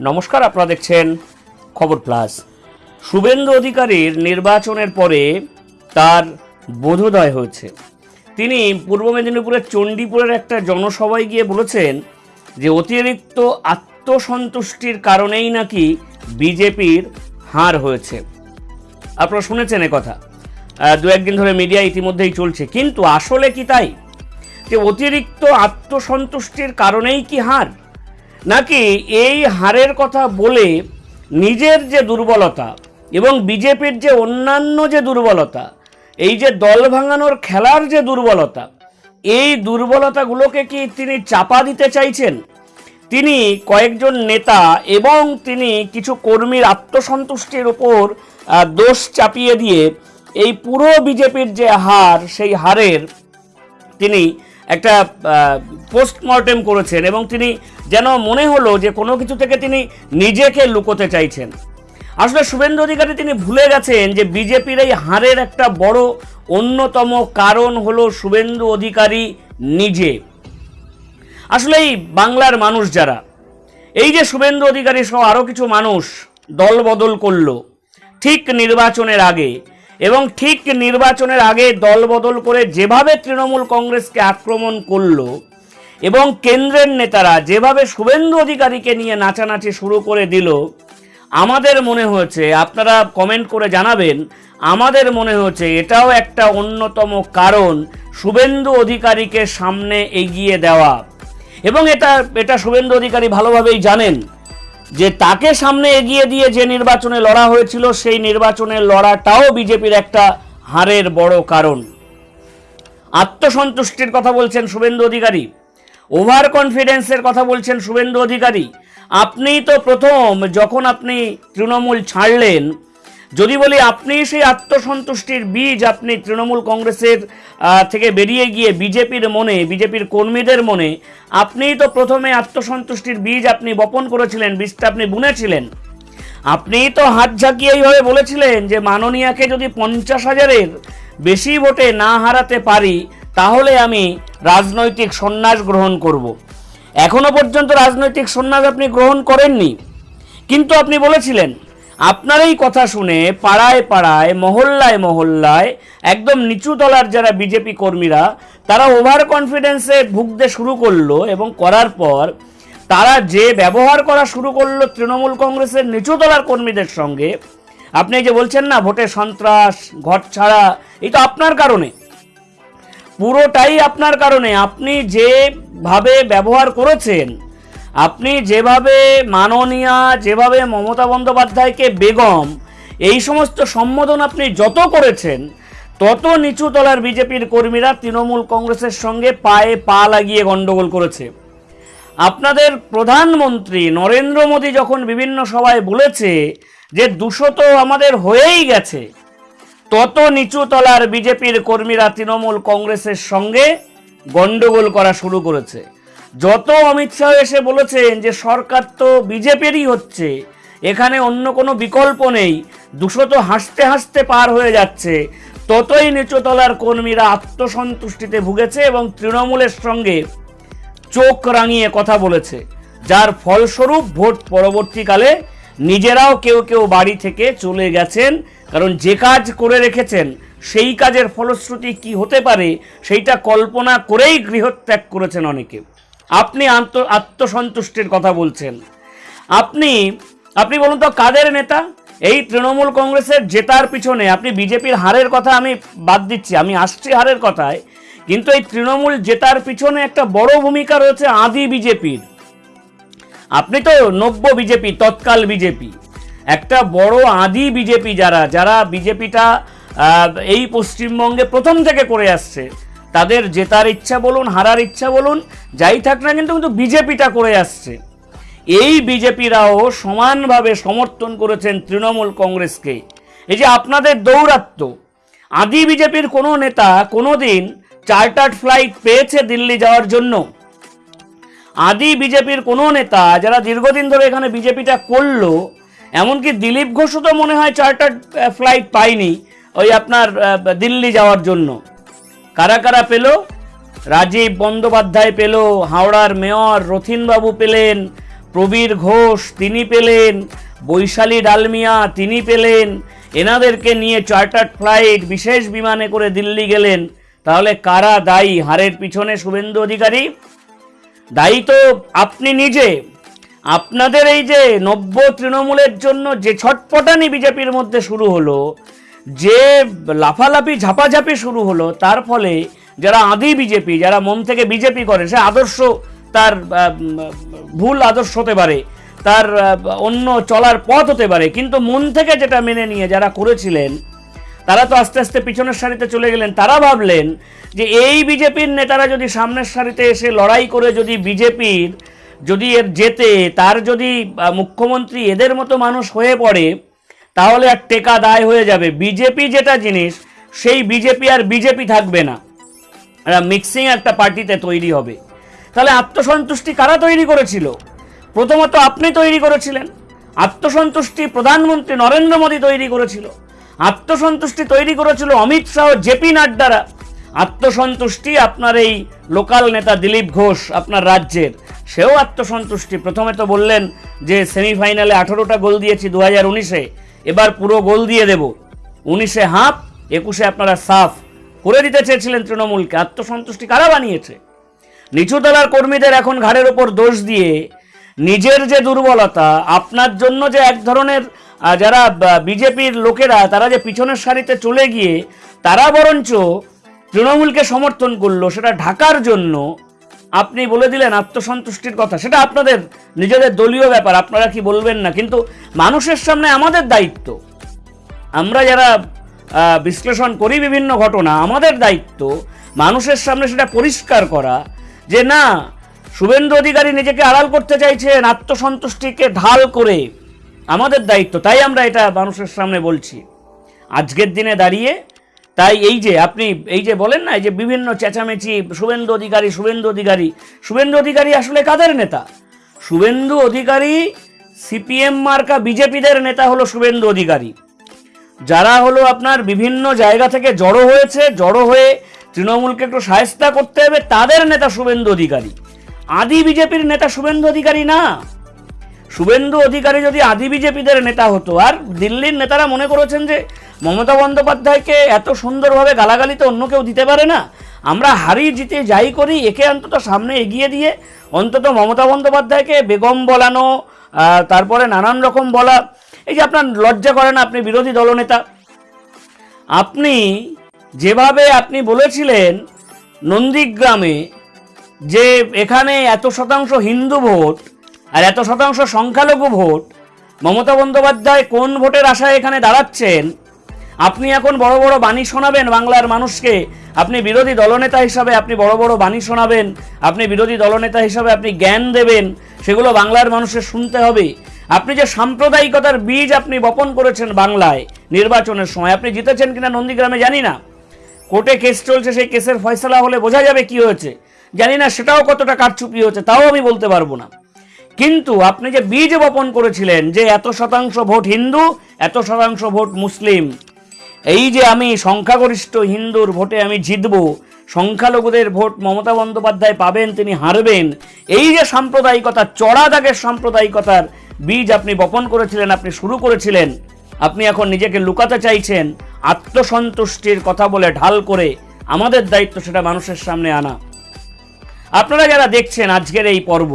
নমস্কার, আপনারা দেখছেন খবর প্লাস। শুভেন্দু অধিকারীর নির্বাচনের পরে তার বোধোদয় হয়েছে। তিনি পূর্ব মেদিনীপুরের চণ্ডীপুরের একটা জনসভায় গিয়ে বলেছেন যে, অতিরিক্ত আত্মসন্তুষ্টির কারণেই নাকি বিজেপির হার হয়েছে। আপনারা শুনেছেন কথা। দু একদিন ধরে মিডিয়া ইতিমধ্যেই চলছে। কিন্তু আসলে কি তাই? যে, অতিরিক্ত আত্মসন্তুষ্টির কারণেই কি হার? নাকি এই হারের কথা বলে নিজের যে দুর্বলতা এবং বিজেপির যে অন্যান্য যে দুর্বলতা, এই যে দল ভাঙানোর খেলার যে দুর্বলতা, এই দুর্বলতাগুলোকে কি তিনি চাপা দিতে চাইছেন? তিনি কয়েকজন নেতা এবং তিনি কিছু কর্মীর আত্মসন্তুষ্টির ওপর দোষ চাপিয়ে দিয়ে এই পুরো বিজেপির যে হার, সেই হারের তিনি একটা পোস্টমর্টেম করেছেন এবং তিনি যেন মনে হলো যে কোনো কিছু থেকে তিনি নিজেকে লুকোতে চাইছেন। আসলে শুভেন্দু অধিকারী তিনি ভুলে গেছেন যে বিজেপির এই হারের একটা বড় অন্যতম কারণ হলো শুভেন্দু অধিকারী নিজে। আসলে এই বাংলার মানুষ যারা, এই যে শুভেন্দু অধিকারী সহ আরও কিছু মানুষ দল বদল করল, ঠিক নির্বাচনের আগে এবং ঠিক নির্বাচনের আগে দল বদল করে যেভাবে তৃণমূল কংগ্রেসকে আক্রমণ করল এবং কেন্দ্রের নেতারা যেভাবে শুভেন্দু অধিকারীকে নিয়ে নাচানাচি শুরু করে দিল, আমাদের মনে হয়েছে, আপনারা কমেন্ট করে জানাবেন, আমাদের মনে হয়েছে এটাও একটা অন্যতম কারণ শুভেন্দু অধিকারীকে সামনে এগিয়ে দেওয়া। এবং এটা এটা শুভেন্দু অধিকারী ভালোভাবেই জানেন। যে তাকে সামনে এগিয়ে দিয়ে যে নির্বাচনে লড়া হয়েছিল, সেই নির্বাচনে লড়াটাও বিজেপির একটা হারের বড় কারণ। আত্মসন্তুষ্টির কথা বলছেন শুভেন্দু অধিকারী। ওভার কনফিডেন্সের কথা বলছেন শুভেন্দু অধিকারী। আপনি তো প্রথম যখন আপনি তৃণমূল ছাড়লেন যদি বলি আপনি সেই আত্মসন্তুষ্টির বীজ আপনি তৃণমূল কংগ্রেসের থেকে বেরিয়ে গিয়ে বিজেপির মনে, বিজেপির কর্মীদের মনে, আপনিই তো প্রথমে আত্মসন্তুষ্টির বীজ আপনি বপন করেছিলেন, বীজটা আপনি বুনেছিলেন আপনিই তো হাত ঝাঁকিয়ে এইভাবে বলেছিলেন যে মাননীয়াকে যদি পঞ্চাশ হাজারের বেশি ভোটে না হারাতে পারি, তাহলে আমি রাজনৈতিক সন্ন্যাস গ্রহণ করব। এখনও পর্যন্ত রাজনৈতিক সন্ন্যাস আপনি গ্রহণ করেননি কিন্তু আপনি বলেছিলেন আপনার এই কথা শুনে পাড়ায় পাড়ায়, মহল্লায় মহল্লায়, একদম নিচু তলার যারা বিজেপি কর্মীরা, তারা ওভার কনফিডেন্সে ভুগতে শুরু করল এবং করার পর তারা যে ব্যবহার করা শুরু করল তৃণমূল কংগ্রেসের নিচুতলার কর্মীদের সঙ্গে, আপনি যে বলছেন না, ভোটে সন্ত্রাস ঘর ছাড়া, এই তো আপনার কারণে। পুরোটাই আপনার কারণে। আপনি যেভাবে ব্যবহার করেছেন আপনি যেভাবে মাননীয়া, যেভাবে মমতা বন্দ্যোপাধ্যায়কে বেগম, এই সমস্ত সম্বোধন আপনি যত করেছেন, তত নিচু তলার বিজেপির কর্মীরা তৃণমূল কংগ্রেসের সঙ্গে পায়ে পা লাগিয়ে গণ্ডগোল করেছে। আপনাদের প্রধানমন্ত্রী নরেন্দ্র মোদী যখন বিভিন্ন সভায় বলেছে যে দুশো তো আমাদের হয়েই গেছে, তত নিচু তলার বিজেপির কর্মীরা তৃণমূল কংগ্রেসের সঙ্গে গন্ডগোল করা শুরু করেছে। যত অমিত শাহ এসে বলেছেন যে সরকার তো বিজেপিরই হচ্ছে, এখানে অন্য কোনো বিকল্প নেই, দুশো তো হাসতে হাসতে পার হয়ে যাচ্ছে, ততই নিচু তলার কর্মীরা আত্মসন্তুষ্টিতে ভুগেছে এবং তৃণমূলের সঙ্গে চোখ রাঙিয়ে কথা বলেছে, যার ফলস্বরূপ ভোট পরবর্তীকালে নিজেরাও কেউ কেউ বাড়ি থেকে চলে গেছেন, কারণ যে কাজ করে রেখেছেন, সেই কাজের ফলশ্রুতি কি হতে পারে, সেইটা কল্পনা করেই গৃহত্যাগ করেছেন অনেকে। আপনি আত্মসন্তুষ্টির কথা বলছেন। আপনি আপনি বলুন তো কাদের নেতা? এই তৃণমূল কংগ্রেসের জেতার পিছনে আপনি বিজেপির হারের কথা আমি বাদ দিচ্ছি, আমি আসছি হারের কথায়, কিন্তু এই তৃণমূল জেতার পিছনে একটা বড় ভূমিকা রয়েছে আদি বিজেপির। আপনি তো নব্য বিজেপি, তৎকাল বিজেপি। একটা বড় আদি বিজেপি যারা যারা বিজেপিটা এই পশ্চিমবঙ্গে প্রথম থেকে করে আসছে তাদের জেতার ইচ্ছা বলুন, হারার ইচ্ছা বলুন, যাই থাক না কিন্তু কিন্তু বিজেপিটা করে আসছে। এই বিজেপিরাও সমানভাবে সমর্থন করেছেন তৃণমূল কংগ্রেসকে। এই যে আপনাদের দৌরাত্ম্য, আদি বিজেপির কোনো নেতা কোনো দিন চার্টার্ড ফ্লাইট পেয়েছে দিল্লি যাওয়ার জন্য। আদি বিজেপির কোনো নেতা যারা দীর্ঘদিন ধরে এখানে বিজেপিটা করল, এমনকি দিলীপ ঘোষও তো মনে হয় চার্টার্ড ফ্লাইট পায়নি ওই আপনার দিল্লি যাওয়ার জন্য। কারা কারা পেল? রাজীব বন্দ্যোপাধ্যায় পেল, হাওড়ার মেয়র রথিনবাবু পেলেন, প্রবীর ঘোষ তিনি পেলেন, বৈশালী ডালমিয়া তিনি পেলেন, এনাদেরকে নিয়ে চার্টার্ড ফ্লাইট বিশেষ বিমানে করে দিল্লি গেলেন। তাহলে কারা দায়ী? হারের পিছনে শুভেন্দু অধিকারী। দায়ী তো আপনি নিজে। আপনাদের এই যে নব্য তৃণমূলের জন্য যে ছটপটানি বিজেপির মধ্যে শুরু হলো যে লাফালাফি, ঝাপাঝাপি শুরু হলো, তার ফলে যারা আদি বিজেপি, যারা মন থেকে বিজেপি করে, সে আদর্শ তার ভুল আদর্শ হতে পারে, তার অন্য চলার পথ হতে পারে, কিন্তু মন থেকে যেটা মেনে নিয়ে যারা করেছিলেন, তারা তো আস্তে আস্তে পিছনের সারিতে চলে গেলেন। তারা ভাবলেন যে এই বিজেপির নেতারা যদি সামনের সারিতে এসে লড়াই করে যদি বিজেপির, যদি এর যেতে তার যদি মুখ্যমন্ত্রী এদের মতো মানুষ হয়ে পড়ে তাহলে আর টেকা দায় হয়ে যাবে। বিজেপি যেটা জিনিস, সেই বিজেপি আর বিজেপি থাকবে না। মিক্সিং একটা পার্টিতে তৈরি হবে। তাহলে আত্মসন্তুষ্টি কারা তৈরি করেছিল? প্রথমত আপনি তৈরি করেছিলেন। আত্মসন্তুষ্টি প্রধানমন্ত্রী নরেন্দ্র মোদী তৈরি করেছিল। আত্মসন্তুষ্টি তৈরি করেছিল অমিত শাহ জেপি নাড্ডারা আত্মসন্তুষ্টি আপনার এই লোকাল নেতা দিলীপ ঘোষ, আপনার রাজ্যের। সেও আত্মসন্তুষ্টি। প্রথমে তো বললেন যে সেমিফাইনালে আঠারোটা গোল দিয়েছি দু হাজার উনিশে। এবার পুরো গোল দিয়ে দেব। উনিশে হাফ, একুশে আপনারা সাফ। করে দিতে চেয়েছিলেন তৃণমূলকে, আত্মসন্তুষ্টি কারা বানিয়েছে? নিচুতলার কর্মীদের এখন ঘাড়ের ওপর দোষ দিয়ে নিজের যে দুর্বলতা, আপনার জন্য যে এক ধরনের যারা বিজেপির লোকেরা, তারা যে পিছনের সারিতে চলে গিয়ে, তারা বরঞ্চ তৃণমূলকে সমর্থন করল, সেটা ঢাকার জন্য আপনি বলে দিলেন আত্মসন্তুষ্টির কথা। সেটা আপনাদের নিজেদের দলীয় ব্যাপার, আপনারা কি বলবেন না। কিন্তু মানুষের সামনে আমাদের দায়িত্ব। আমরা যারা বিশ্লেষণ করি বিভিন্ন ঘটনা, আমাদের দায়িত্ব মানুষের সামনে সেটা পরিষ্কার করা যে না, শুভেন্দু অধিকারী নিজেকে আড়াল করতে চাইছেন, আত্মসন্তুষ্টিকে ঢাল করে। আমাদের দায়িত্ব, তাই আমরা এটা মানুষের সামনে বলছি। আজকের দিনে দাঁড়িয়ে তাই এই যে আপনি, এই যে বলেন না, এই যে বিভিন্ন চেঁচামেচি, শুভেন্দু অধিকারী শুভেন্দু অধিকারী। শুভেন্দু অধিকারী আসলে কাদের নেতা? শুভেন্দু অধিকারী সিপিএম মার্কা বিজেপিদের নেতা হলো শুভেন্দু অধিকারী। যারা হলো আপনার বিভিন্ন জায়গা থেকে জড়ো হয়েছে, জড়ো হয়ে তৃণমূলকে একটু সায়স্তা করতে হবে, তাদের নেতা শুভেন্দু অধিকারী। আদি বিজেপির নেতা শুভেন্দু অধিকারী না। শুভেন্দু অধিকারী যদি আদি বিজেপিদের নেতা হতো, আর দিল্লির নেতারা মনে করেছেন যে মমতা বন্দ্যোপাধ্যায়কে এত সুন্দরভাবে গালাগালি তো অন্য কেউ দিতে পারে না, আমরা হারি জিতে যাই করি, একে অন্তত সামনে এগিয়ে দিয়ে অন্তত মমতা বন্দ্যোপাধ্যায়কে বেগম বলানো তারপরে নানান রকম বলা, এই যে আপনার লজ্জা করে না আপনি বিরোধী দলনেতা। আপনি যেভাবে আপনি বলেছিলেন নন্দীগ্রামে যে এখানে এত শতাংশ হিন্দু ভোট আর এত শতাংশ সংখ্যালঘু ভোট মমতা বন্দ্যোপাধ্যায় কোন ভোটের আশায় এখানে দাঁড়াচ্ছেন? আপনি এখন বড় বড় বাণী শোনাবেন বাংলার মানুষকে। আপনি বিরোধী দলনেতা হিসাবে আপনি বড় বড় বাণী শোনাবেন। আপনি বিরোধী দলনেতা হিসাবে আপনি জ্ঞান দেবেন। সেগুলো বাংলার মানুষের শুনতে হবে। আপনি যে সাম্প্রদায়িকতার বীজ আপনি বপন করেছেন বাংলায় নির্বাচনের সময়, আপনি জিতেছেন কিনা নন্দীগ্রামে জানি না। কোর্টে কেস চলছে, সেই কেসের ফয়সলা হলে বোঝা যাবে কি হয়েছে। জানি না, সেটাও কতটা কারচুপি হয়েছে, তাও আমি বলতে পারব না। কিন্তু আপনি যে বীজ বপন করেছিলেন যে এত শতাংশ ভোট হিন্দু, এত শতাংশ ভোট মুসলিম, এই যে আমি সংখ্যাগরিষ্ঠ হিন্দুর ভোটে আমি জিতব, সংখ্যালঘুদের ভোট মমতা বন্দ্যোপাধ্যায় পাবেন, তিনি হারবেন, এই যে সাম্প্রদায়িকতা, চড়া দাগের সাম্প্রদায়িকতার বীজ আপনি বপন করেছিলেন, আপনি শুরু করেছিলেন, আপনি এখন নিজেকে লুকাতে চাইছেন, আত্মসন্তুষ্টির কথা বলে ঢাল করে আমাদের দায়িত্ব সেটা মানুষের সামনে আনা। আপনারা যারা দেখছেন আজকের এই পর্ব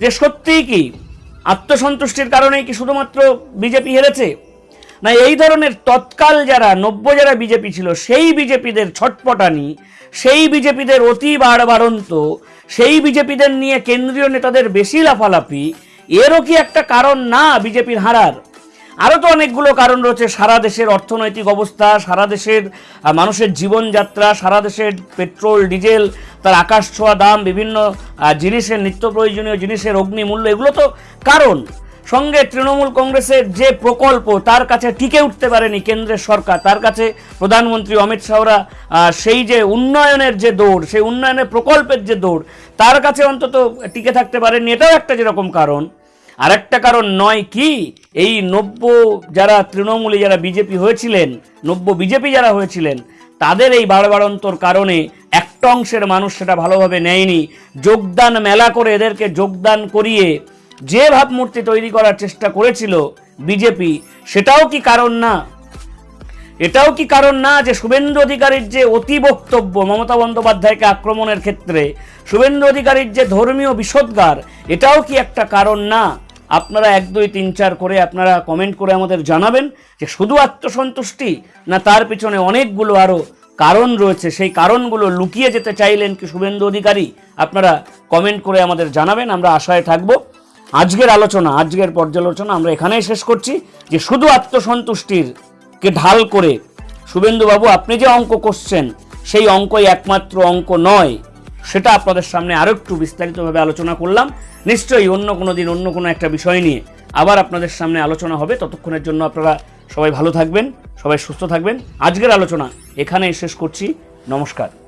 যে সত্যিই কি আত্মসন্তুষ্টির কারণেই কি শুধুমাত্র বিজেপি হেরেছে? না, এই ধরনের তৎকাল যারা, নব্য যারা বিজেপি ছিল, সেই বিজেপিদের ছটপটানি, সেই বিজেপিদের অতি বাড়বাড়ন্ত, সেই বিজেপিদের নিয়ে কেন্দ্রীয় নেতাদের বেশি লাফালাফি, এরও কি একটা কারণ না বিজেপির হারার? আরও তো অনেকগুলো কারণ রয়েছে। সারা দেশের অর্থনৈতিক অবস্থা, সারা দেশের মানুষের জীবনযাত্রা, সারা দেশের পেট্রোল, ডিজেল, তার আকাশ ছোঁয়া দাম, বিভিন্ন জিনিসের নিত্য প্রয়োজনীয় জিনিসের অগ্নিমূল্য এগুলো তো কারণ। সঙ্গে তৃণমূল কংগ্রেসের যে প্রকল্প, তার কাছে টিকে উঠতে পারেনি কেন্দ্রের সরকার। তার কাছে প্রধানমন্ত্রী অমিত শাহরা সেই যে উন্নয়নের যে দৌড়, সেই উন্নয়নের প্রকল্পের যে দৌড়, তার কাছে অন্তত টিকে থাকতে পারেনি। এটাও একটা যেরকম কারণ। আরেকটা কারণ নয় কি, এই নব্য যারা তৃণমূলে যারা বিজেপি হয়েছিলেন, নব্য বিজেপি যারা হয়েছিলেন, তাদের এই বাড়বাড়ন্তর কারণে একটা অংশের মানুষ সেটা ভালোভাবে নেয়নি। যোগদান মেলা করে এদেরকে যোগদান করিয়ে যে ভাবমূর্তি তৈরি করার চেষ্টা করেছিল বিজেপি, সেটাও কি কারণ না? এটাও কি কারণ না যে শুভেন্দু অধিকারীর যে অতি বক্তব্য মমতা বন্দ্যোপাধ্যায়কে আক্রমণের ক্ষেত্রে, শুভেন্দু অধিকারীর যে ধর্মীয় বিষোদ্গার এটাও কি একটা কারণ না? আপনারা এক, দুই, তিন, চার করে আপনারা কমেন্ট করে আমাদের জানাবেন যে শুধু আত্মসন্তুষ্টি না তার পিছনে অনেকগুলো আরও কারণ রয়েছে। সেই কারণগুলো লুকিয়ে যেতে চাইলেন কি শুভেন্দু অধিকারী, আপনারা কমেন্ট করে আমাদের জানাবেন, আমরা আশায় থাকব। আজকের আলোচনা, আজকের পর্যালোচনা আমরা এখানেই শেষ করছি যে শুধু আত্মসন্তুষ্টির কে ঢাল করে শুভেন্দুবাবু আপনি যে অঙ্ক করছেন, সেই অঙ্কই একমাত্র অঙ্ক নয়। সেটা আপনাদের সামনে আরও একটু বিস্তারিতভাবে আলোচনা করলাম। নিশ্চয়ই অন্য কোনো দিন অন্য কোনো একটা বিষয় নিয়ে আবার আপনাদের সামনে আলোচনা হবে। ততক্ষণের জন্য আপনারা সবাই ভালো থাকবেন, সবাই সুস্থ থাকবেন। আজকের আলোচনা এখানেই শেষ করছি। নমস্কার।